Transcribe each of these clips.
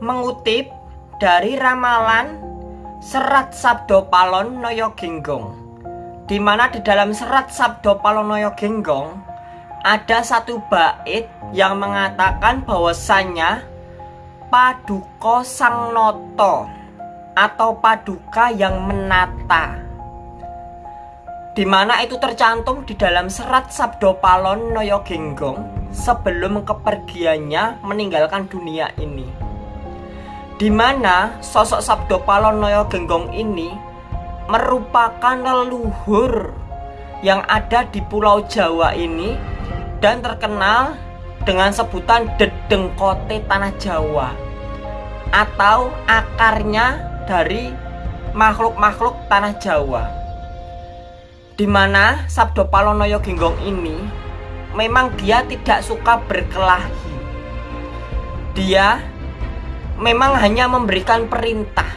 mengutip dari ramalan Serat Sabdo Palon Noyo Genggong. Di mana di dalam serat Sabdo Palon Noyo Genggong ada satu bait yang mengatakan bahwasannya Paduka Sang Noto atau Paduka yang menata. Di mana itu tercantum di dalam serat Sabdo Palon Noyo Genggong sebelum kepergiannya meninggalkan dunia ini di mana sosok Sabdo Palon Noyo Genggong ini merupakan leluhur yang ada di Pulau Jawa ini dan terkenal dengan sebutan Dedengkote Tanah Jawa atau akarnya dari makhluk-makhluk Tanah Jawa. Di mana Sabdo Palonoyo Genggong ini memang dia tidak suka berkelahi. Dia memang hanya memberikan perintah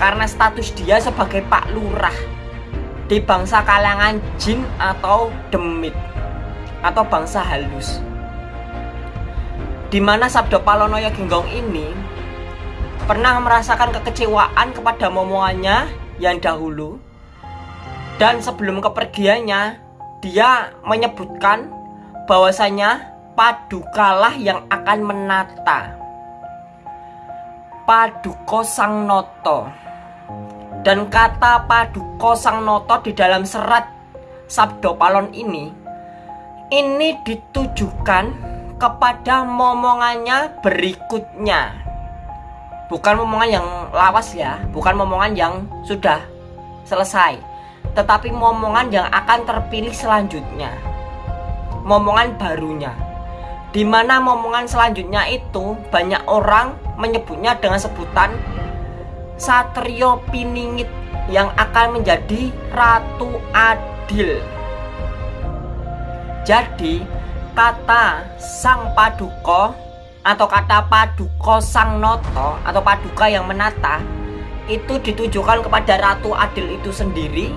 karena status dia sebagai Pak Lurah di bangsa kalangan jin atau demit atau bangsa halus. Di mana Sabdo Palonoyo Genggong ini pernah merasakan kekecewaan kepada momongannya yang dahulu dan sebelum kepergiannya dia menyebutkan bahwasanya padukalah yang akan menata Paduko Sang Noto dan kata Paduko Sang Noto di dalam serat Sabdo Palon ini ini ditujukan kepada momongannya berikutnya. Bukan momongan yang lawas ya bukan momongan yang sudah selesai tetapi momongan yang akan terpilih selanjutnya. Momongan barunya di mana momongan selanjutnya itu banyak orang menyebutnya dengan sebutan Satrio Piningit yang akan menjadi Ratu Adil. Jadi kata Sang Paduko atau kata Paduko Sang Noto atau Paduka yang menata itu ditujukan kepada Ratu Adil itu sendiri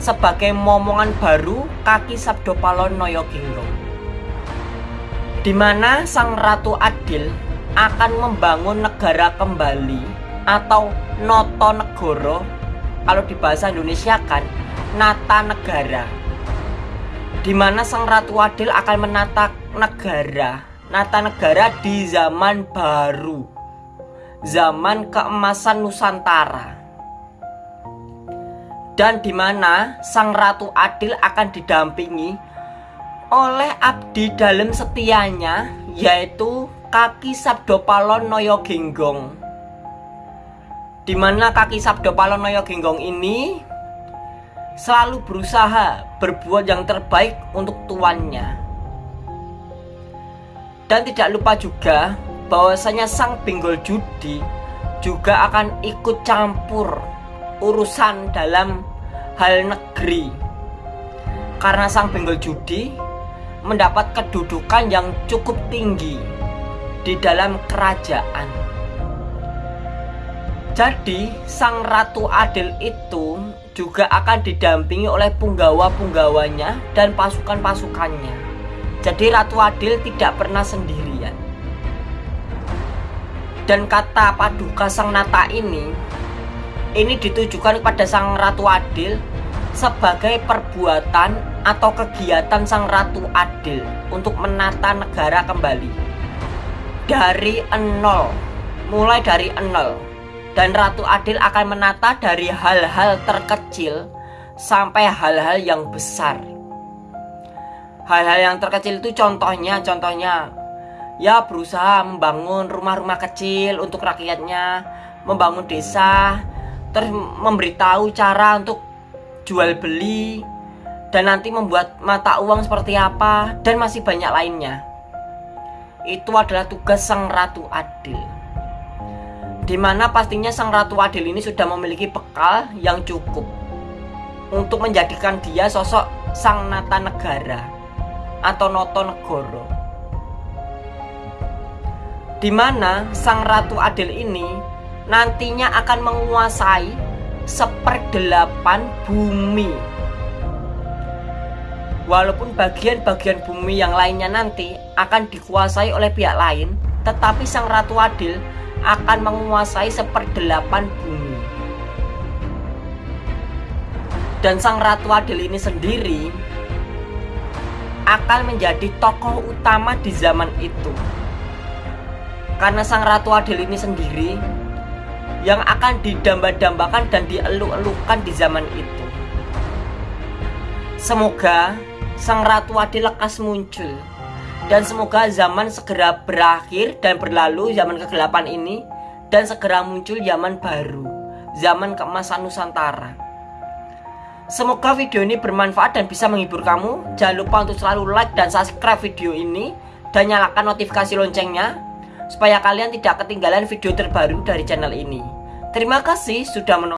sebagai momongan baru kaki Sabdo Palon Noyo di mana Sang Ratu Adil akan membangun negara kembali atau Noto Negoro? Kalau di bahasa Indonesia kan Nata Negara. Di mana Sang Ratu Adil akan menata negara? Nata Negara di zaman baru zaman keemasan Nusantara. Dan di mana Sang Ratu Adil akan didampingi oleh abdi dalam setianya yaitu kaki Sabdo Palon Noyo Genggong. Di mana kaki Sabdo Palon Noyo Genggong ini selalu berusaha berbuat yang terbaik untuk tuannya. Dan tidak lupa juga bahwasanya sang benggol judi juga akan ikut campur urusan dalam hal negeri. Karena sang benggol judi mendapat kedudukan yang cukup tinggi di dalam kerajaan. Jadi, sang Ratu Adil itu juga akan didampingi oleh punggawa-punggawanya dan pasukan-pasukannya. Jadi, Ratu Adil tidak pernah sendirian. Dan kata paduka sang Nata ini, ini ditujukan kepada sang Ratu Adil sebagai perbuatan atau kegiatan sang ratu adil untuk menata negara kembali. Dari nol mulai dari nol. Dan ratu adil akan menata dari hal-hal terkecil sampai hal-hal yang besar. Hal-hal yang terkecil itu contohnya contohnya ya berusaha membangun rumah-rumah kecil untuk rakyatnya membangun desa terus memberitahu cara untuk jual beli dan nanti membuat mata uang seperti apa dan masih banyak lainnya. Itu adalah tugas sang ratu adil. Di mana pastinya sang ratu adil ini sudah memiliki bekal yang cukup untuk menjadikan dia sosok sang nata negara atau noto negoro. Di mana sang ratu adil ini nantinya akan menguasai seperdelapan bumi Walaupun bagian-bagian bumi yang lainnya nanti akan dikuasai oleh pihak lain, tetapi Sang Ratu Adil akan menguasai seperdelapan bumi. Dan sang Ratu Adil ini sendiri akan menjadi tokoh utama di zaman itu. Karena sang Ratu Adil ini sendiri yang akan didamba-dambakan dan dieluk-elukan di zaman itu. Semoga sang Ratu Adil lekas muncul dan semoga zaman segera berakhir dan berlalu zaman kegelapan ini dan segera muncul zaman baru, zaman keemasan Nusantara. Semoga video ini bermanfaat dan bisa menghibur kamu. Jangan lupa untuk selalu like dan subscribe video ini dan nyalakan notifikasi loncengnya supaya kalian tidak ketinggalan video terbaru dari channel ini. Terima kasih sudah menonton.